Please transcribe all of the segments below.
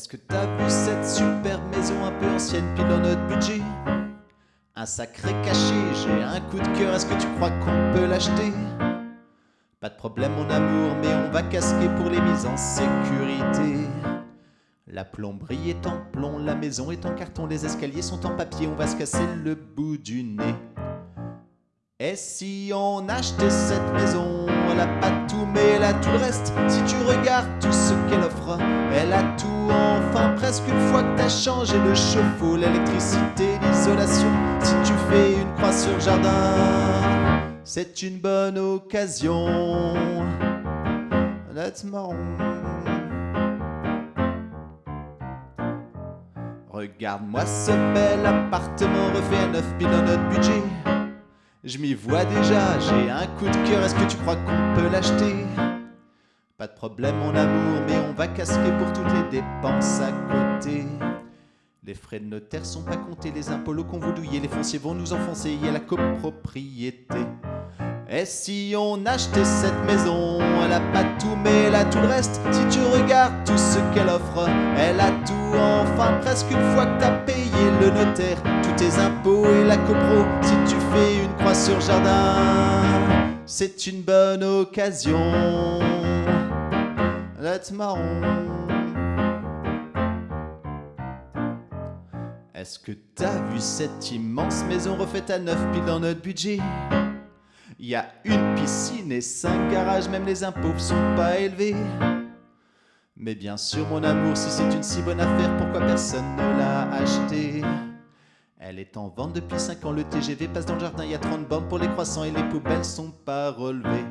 Est-ce que t'as vu cette superbe maison un peu ancienne pile dans notre budget? Un sacré cachet, j'ai un coup de cœur, est-ce que tu crois qu'on peut l'acheter? Pas de problème mon amour, mais on va casquer pour les mises en sécurité. La plomberie est en plomb, la maison est en carton, les escaliers sont en papier, on va se casser le bout du nez. Et si on achetait cette maison, elle a pas tout mais elle a tout le reste. Si tu regardes tout ce qu'elle offre, elle a tout enfin presque une fois que t'as changé le chauffe-eau, l'électricité, l'isolation. Si tu fais une croix sur le jardin, c'est une bonne occasion marron. Regarde-moi ce bel appartement refait à 9 000 dans notre budget. Je m'y vois déjà, j'ai un coup de cœur, est-ce que tu crois qu'on peut l'acheter? Pas de problème mon amour, mais on va casquer pour toutes les dépenses à Les frais de notaire sont pas comptés, les impôts qu'on vous douiller, les fonciers vont nous enfoncer, il y a la copropriété. Et si on achetait cette maison, elle a pas tout mais elle a tout le reste. Si tu regardes tout ce qu'elle offre, elle a tout enfin presque une fois que t'as payé le notaire, tous tes impôts et la copro. Si tu fais une croix sur le jardin, c'est une bonne occasion d'être marron. Est-ce que t'as vu cette immense maison refaite à neuf pile dans notre budget? Il y a une piscine et cinq garages, même les impôts sont pas élevés. Mais bien sûr, mon amour, si c'est une si bonne affaire, pourquoi personne ne l'a achetée? Elle est en vente depuis 5 ans, le TGV passe dans le jardin, il y a 30 bornes pour les croissants et les poubelles sont pas relevées.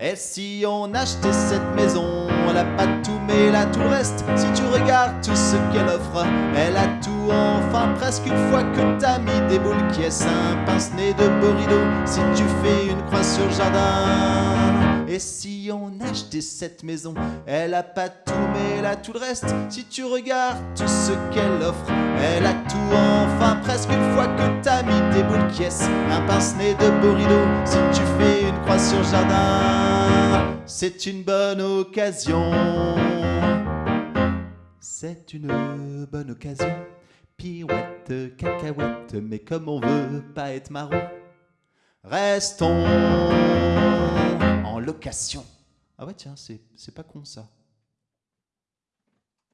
Et si on achetait cette maison, elle a pas tout mais elle a tout le reste. Si tu regardes tout ce qu'elle offre, elle a tout enfin presque une fois que t'as mis des boules qui est un pince-nez de beau rideau. Si tu fais une croix sur le jardin. Et si on achetait cette maison, elle a pas tout mais elle a tout le reste. Si tu regardes tout ce qu'elle offre, elle a tout enfin presque une fois que t'as mis des boules qui est un pince-nez de beau rideau. Si jardin, c'est une bonne occasion. C'est une bonne occasion. Pirouette, cacahuète, mais comme on veut pas être marron, restons en location. Ah ouais, tiens, c'est pas con ça.